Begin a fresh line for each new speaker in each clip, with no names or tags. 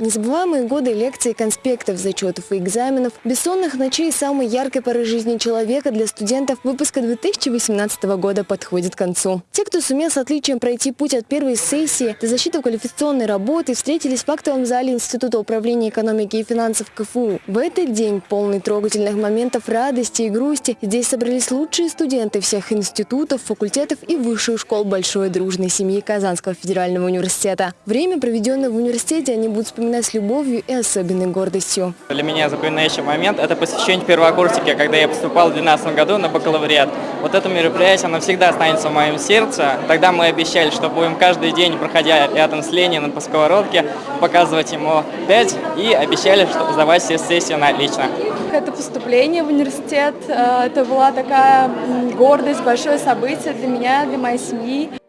Незабываемые годы лекций, конспектов, зачетов и экзаменов, бессонных ночей самой яркой поры жизни человека для студентов выпуска 2018 года подходит к концу. Те, кто сумел с отличием пройти путь от первой сессии до защиты квалификационной работы, встретились в актовом зале Института управления экономики и финансов КФУ. В этот день, полный трогательных моментов радости и грусти, здесь собрались лучшие студенты всех институтов, факультетов и высших школ большой дружной семьи Казанского федерального университета. Время, проведенное в университете, они будут вспоминать с любовью и особенной гордостью.
Для меня запоминающий момент – это посвящение первокурсника, когда я поступал в 2012 году на бакалавриат. Вот это мероприятие, оно всегда останется в моем сердце. Тогда мы обещали, что будем каждый день, проходя рядом с Лениным по сковородке, показывать ему 5 и обещали что сдавать все сессии на отлично.
Это поступление в университет, э, это была такая гордость, большое событие для меня, для моей семьи.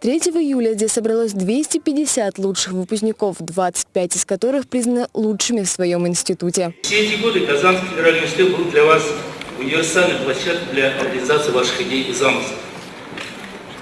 3 июля здесь собралось 250 лучших выпускников, 25 из которых признаны лучшими в своем институте.
Все эти годы Казанский федеральный университет был для вас универсальной площадкой для реализации ваших идей и замыслов.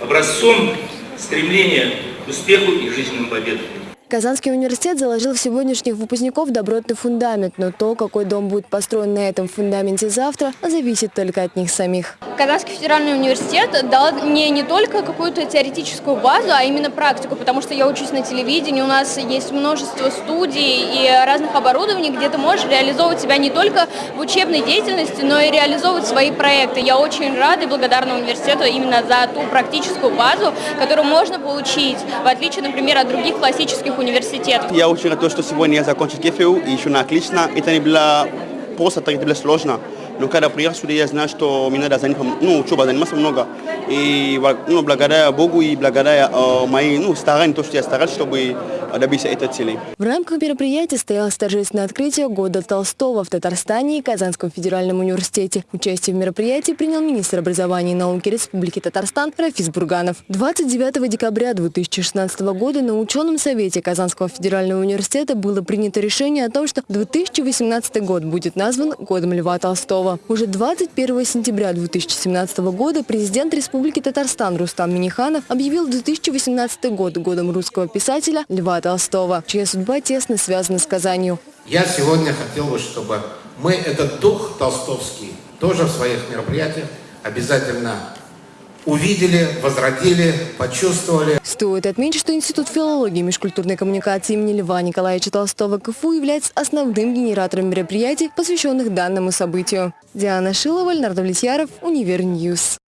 Образцом стремления к успеху и жизненным победам.
Казанский университет заложил в сегодняшних выпускников добротный фундамент, но то, какой дом будет построен на этом фундаменте завтра, зависит только от них самих.
Казанский федеральный университет дал мне не только какую-то теоретическую базу, а именно практику, потому что я учусь на телевидении, у нас есть множество студий и разных оборудований, где ты можешь реализовывать себя не только в учебной деятельности, но и реализовывать свои проекты. Я очень рада и благодарна университету именно за ту практическую базу, которую можно получить, в отличие, например, от других классических.
Я очень рад, что сегодня я закончил КФУ и еще на отлично. Это не было просто, это было сложно. Когда приехал сюда, я знаю, что мне надо заниматься, ну, учеба заниматься много. И ну, благодаря Богу и благодаря моим ну, стараниям, то, что я старался, чтобы добиться этой цели.
В рамках мероприятия стоялось торжественное открытие года Толстого в Татарстане и Казанском федеральном университете. Участие в мероприятии принял министр образования и науки Республики Татарстан Рафис Бурганов. 29 декабря 2016 года на ученом совете Казанского федерального университета было принято решение о том, что 2018 год будет назван годом Льва Толстого. Уже 21 сентября 2017 года президент Республики Татарстан Рустам Миниханов объявил 2018 год годом русского писателя Льва Толстого, чья судьба тесно связана с Казанью.
Я сегодня хотел бы, чтобы мы этот дух толстовский тоже в своих мероприятиях обязательно увидели, возродили, почувствовали.
Стоит отметить, что Институт филологии и межкультурной коммуникации имени Льва Николаевича Толстого КФУ является основным генератором мероприятий, посвященных данному событию. Диана Шилова, Леонард Влетьяров, Univer News.